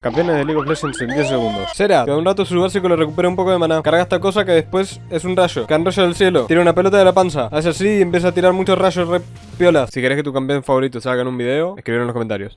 Campeones de League of Legends en 10 segundos. Será, que un rato su básico le recupera un poco de maná. Carga esta cosa que después es un rayo. Cae un rayo del cielo. Tira una pelota de la panza. Hace así y empieza a tirar muchos rayos re piola. Si querés que tu campeón favorito salga en un video, escribir en los comentarios.